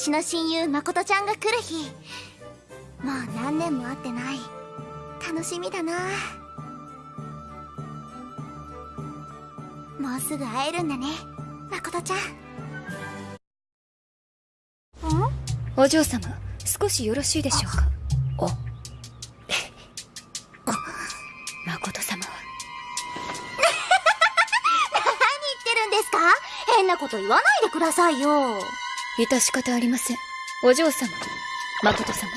私の親友誠ちゃんが来る日。もう何年も会ってない。楽しみだな。もうすぐ会えるんだね誠ちゃん。お嬢様少しよろしいでしょうか？お誠様。は 何言ってるんですか？変なこと言わないでくださいよ致し方ありません。お嬢様誠様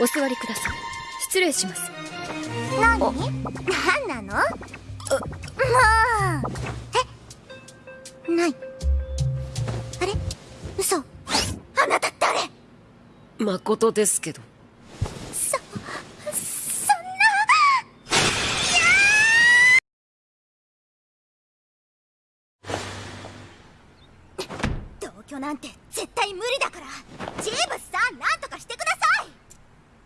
お座りください。失礼します。何？何なの？もうえ？ない。あれ？嘘。あなた誰？誠ですけどな同居なんて絶対無理だから。ジーブスさん何とかしてください。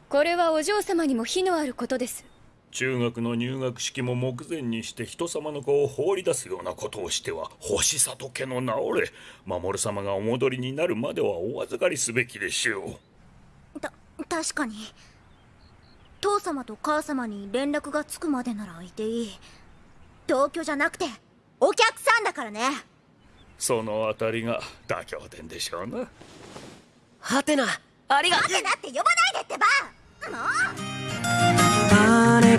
これはお嬢様にも非のあることです。中学の入学式も目前にして人様の子を放り出すようなことをしては星里家の名折れ守様がお戻りになるまではお預かりすべきでしょう。た確かに。父様と母様に連絡がつくまでならいていい。同居じゃなくてお客さんだからねそのあたりが妥協点でしょうな。はてな。ありが待てなって呼ばないでってば。もう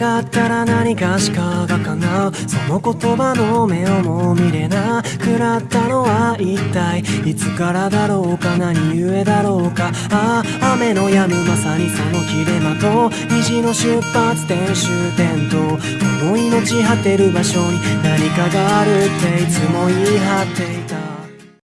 があったら何かしかが叶うその言葉の目をも見れなくなったのは一体い。つからだろうか何故だろうか。ああ雨の止むまさにその切れ間と虹の出発点終点とこの命果てる場所に何かがあるっていつも言い張っていた。